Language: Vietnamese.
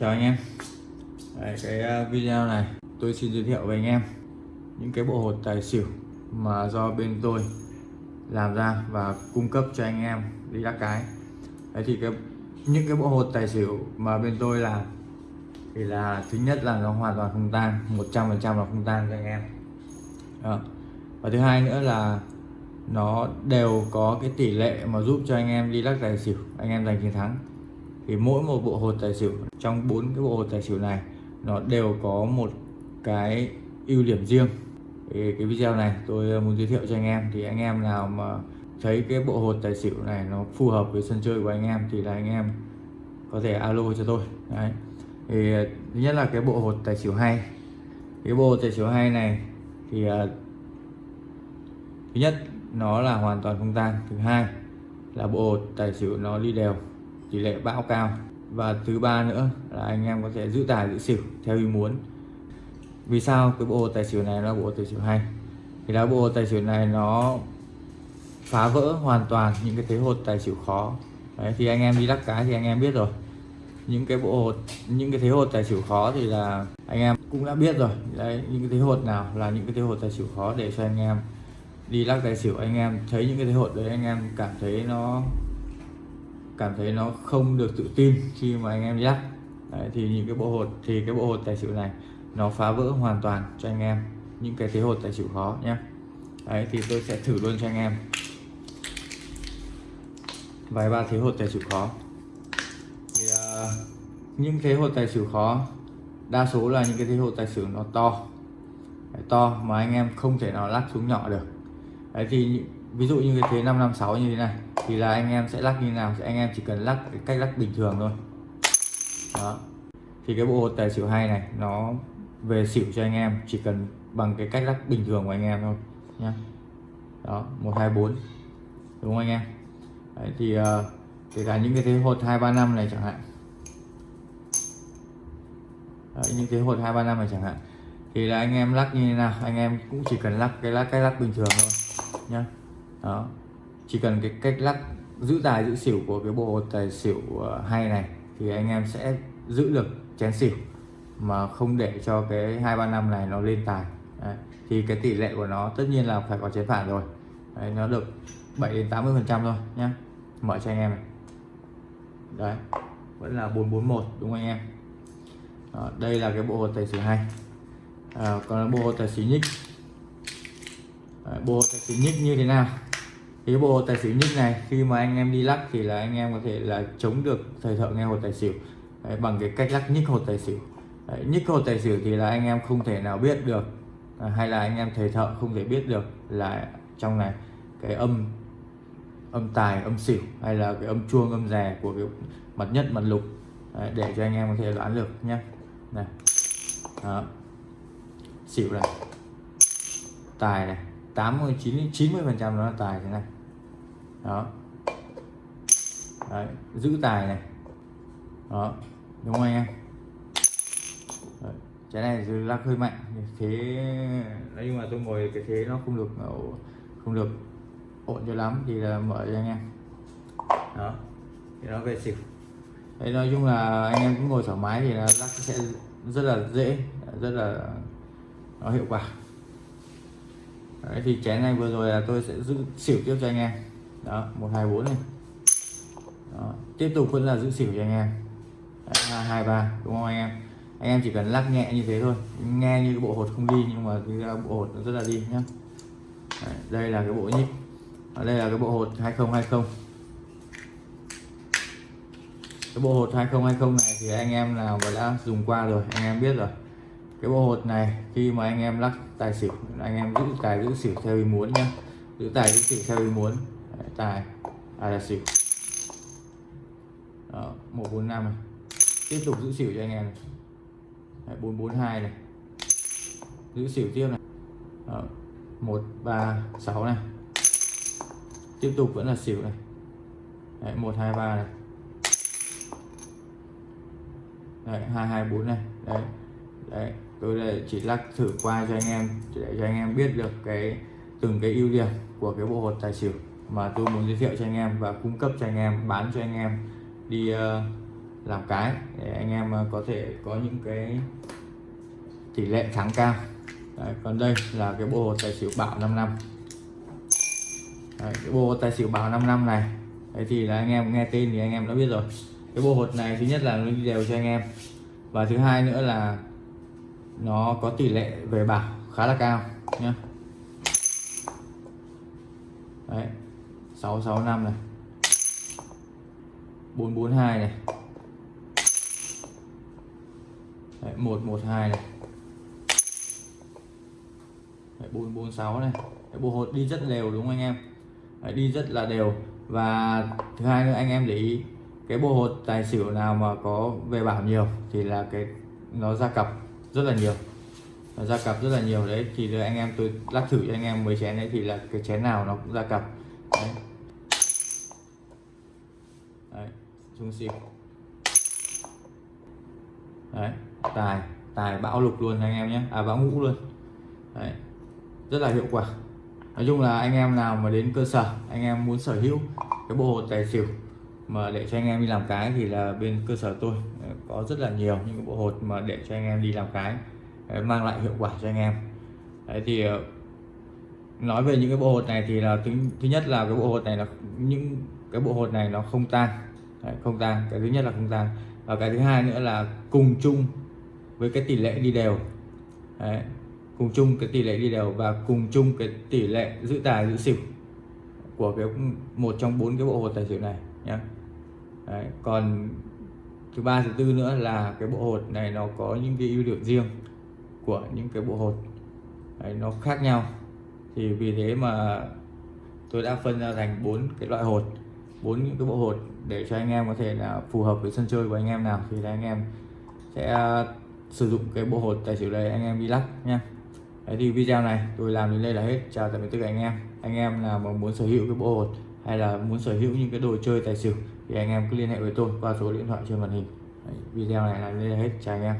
Chào anh em. Đấy, Cái ờ, video này tôi xin giới thiệu với anh em những cái bộ hột tài xỉu mà do bên tôi làm ra và cung cấp cho anh em đi đắc cái. Đấy thì cái những cái bộ hột tài xỉu mà bên tôi làm thì là thứ nhất là nó hoàn toàn không tan 100% là không tan cho anh em. Đó. và thứ hai nữa là nó đều có cái tỷ lệ mà giúp cho anh em đi lắc tài xỉu anh em giành chiến thắng thì mỗi một bộ hột tài xỉu trong bốn cái bộ hột tài xỉu này nó đều có một cái ưu điểm riêng. Thì cái video này tôi ờ, muốn giới thiệu cho anh em. Thì anh em nào mà thấy cái bộ hột tài xỉu này nó phù hợp với sân chơi của anh em thì là anh em có thể alo cho tôi. Đấy. Thì ờ, thứ nhất là cái bộ hột tài xỉu hay. Cái bộ hột tài xỉu hay này thì uh, thứ nhất nó là hoàn toàn không tan. Thứ hai là bộ hột tài xỉu nó đi đều tỷ lệ bão cao. Và thứ ba nữa là anh em có thể giữ tài giữ xỉu theo ý muốn. Vì sao cái bộ tài xỉu này là bộ tài xỉu hay? Thì là bộ tài xỉu này nó phá vỡ hoàn toàn những cái thế hột tài xỉu khó. Đấy, thì anh em đi lắc cái thì anh em biết rồi. Những cái bộ hột những cái thế hột tài xỉu khó thì là anh em cũng đã biết rồi. Đấy những cái thế hột nào là những cái thế hột tài xỉu khó để cho anh em đi lắc tài xỉu. Anh em thấy những cái thế hột đấy anh em cảm thấy nó cảm thấy nó không được tự tin khi mà anh em đi đấy, thì những cái bộ hột thì cái bộ hột tài xỉu này nó phá vỡ hoàn toàn cho anh em những cái thế hột tài xỉu khó nhé. Đấy thì tôi sẽ thử luôn cho anh em. Vài ba thế hột tài xỉu khó. Thì uh, những thế hột tài xỉu khó đa số là những cái thế hột tài xỉu nó to. Đấy, to mà anh em không thể nào lắc xuống nhỏ được. Đấy thì ví dụ như cái thế 556 như thế này thì là anh em sẽ lắc như nào? Thì anh em chỉ cần lắc cái cách lắc bình thường thôi. Đó. Thì cái bộ hột tài xỉu hay này nó về xỉu cho anh em chỉ cần bằng cái cách lắc bình thường của anh em thôi nhá. Đó một hai bốn. Đúng không anh em? Đấy, thì uh, kể cả những cái thế hột hai ba năm này chẳng hạn. Đấy, những cái hột hai ba năm này chẳng hạn. Thì là anh em lắc như thế nào? Anh em cũng chỉ cần lắc cái lắc cái lắc bình thường thôi nhá. Đó chỉ cần cái cách lắc giữ tài giữ xỉu của cái bộ tài xỉu ờ, hay này thì anh em sẽ giữ được chén xỉu mà không để cho cái hai ba năm này nó lên tài. Đấy. thì cái tỷ lệ của nó tất nhiên là phải có chén phản rồi. Đấy, nó được 7 đến 80 phần trăm thôi nhá. Mở cho anh em này. Đấy vẫn là 441 đúng không anh em? Đó, đây là cái bộ tài xỉu hay. À, còn bộ tài xỉu nhích. Đấy, bộ tài xỉu nhích như thế nào? Cái bộ tài xỉu nhích này khi mà anh em đi lắc thì là anh em có thể là chống được thời thợ nghe hột tài xỉu. Đấy, bằng cái cách lắc nhích hột tài xỉu. Đấy, nhích hột tài xỉu thì là anh em không thể nào biết được à, hay là anh em thầy thợ không thể biết được là trong này cái âm âm tài âm xỉu hay là cái âm chuông âm rè của cái mặt nhất mặt lục Đấy, để cho anh em có thể đoán được nhé này đó. Xỉu này. Tài này 80 90 90 phần trăm nó là tài thế này đó. Đấy, giữ tài này. Đó đúng không anh em? Đấy, cái này thì lắc hơi mạnh thế đấy nhưng mà tôi ngồi cái thế nó không được không được ổn cho lắm thì là mở cho anh em. Đó thì nó về xỉu. Đấy nói chung là anh em cũng ngồi thoải mái thì là lắc sẽ rất là dễ rất là nó hiệu quả. Đấy thì chén này vừa rồi là tôi sẽ giữ xỉu tiếp cho anh em đó, một, hai, bốn này đó. tiếp tục vẫn là giữ xỉu cho anh em. Hai hai, ba, đúng không anh em? Anh em chỉ cần lắc nhẹ như thế thôi. Nghe như cái bộ hột không đi, nhưng mà cái bộ hột nó rất là đi nhá. Đây là cái bộ nhíp. Ở đây là cái bộ hột 2020 cái bộ hột 2020 này thì anh em nào mà đã dùng qua rồi, anh em biết rồi. Cái bộ hột này, khi mà anh em lắc tài xỉu, anh em giữ tài giữ xỉu theo ý muốn nhé giữ tài giữ xỉu theo ý muốn tài tài là xỉu. Đó, 145 này. Tiếp tục giữ xỉu cho anh em này. Đấy, 442 này. Giữ xỉu tiếp này. Đó, 136 này. Tiếp tục vẫn là xỉu này. Đấy, 123 này. Đấy, 224 này. Đấy đấy tôi đây chỉ lắc thử qua cho anh em để cho anh em biết được cái từng cái ưu điểm của cái bộ hột tài xỉu mà tôi muốn giới thiệu cho anh em và cung cấp cho anh em bán cho anh em đi uh, làm cái để anh em ờ, có thể có những cái tỷ lệ thắng cao. Đấy, còn đây là cái bộ tài xỉu bảo 5 năm. Đấy, cái bộ tài xỉu bảo 5 năm này Đấy thì là anh em nghe tên thì anh em đã biết rồi. Cái bộ hột này thứ nhất là nó đi đều cho anh em. Và thứ hai nữa là nó có tỷ lệ về bảo khá là cao nhé đấy 665 này. 442 này. Đấy, 112 này. Đấy, 446 này. Đấy, bộ hột đi rất đều đúng không anh em? Đấy, đi rất là đều. Và thứ hai nữa anh em để ý cái bộ hột tài xỉu nào mà có về bảo nhiều thì là cái nó ra cặp rất là nhiều. Nó ra cặp rất là nhiều. Đấy thì là anh em tôi lắc thử cho anh em mấy chén đấy thì là cái chén nào nó cũng ra cặp. Đấy, đấy trung xịp đấy tài tài bão lục luôn anh em nhé. À bão ngũ luôn. Đấy rất là hiệu quả. Nói chung là anh em nào mà đến cơ sở anh em muốn sở hữu cái bộ hột tài xỉu mà để cho anh em đi làm cái thì là bên cơ sở tôi à, có rất là nhiều những cái bộ hột mà để cho anh em đi làm cái à, mang lại hiệu quả cho anh em. Đấy thì à, nói về những cái bộ hột này thì là thứ, thứ nhất là cái bộ hột này là những cái bộ hột này nó không tan. Đấy, không tan. Cái thứ nhất là không tan. Và cái thứ hai nữa là cùng chung với cái tỷ lệ đi đều. Đấy, cùng chung cái tỷ lệ đi đều và cùng chung cái tỷ lệ giữ tài giữ xỉu của cái một trong bốn cái bộ hột tài xỉu này nhé Đấy, còn thứ ba thứ tư nữa là cái bộ hột này nó có những cái ưu điểm riêng của những cái bộ hột. Đấy, nó khác nhau. Thì vì thế mà tôi đã phân ra thành bốn cái loại hột bốn những cái bộ hột để cho anh em có thể là phù hợp với sân chơi của anh em nào thì là anh em sẽ à, sử dụng cái bộ hột tài xỉu này anh em đi lắc nha Đấy thì video này tôi làm đến đây là hết. Chào tạm biệt tất cả anh em. Anh em nào mà muốn sở hữu cái bộ hột hay là muốn sở hữu những cái đồ chơi tài xỉu thì anh em cứ liên hệ với tôi qua số điện thoại trên màn hình. Đấy, video này là đến đây là hết. Chào anh em.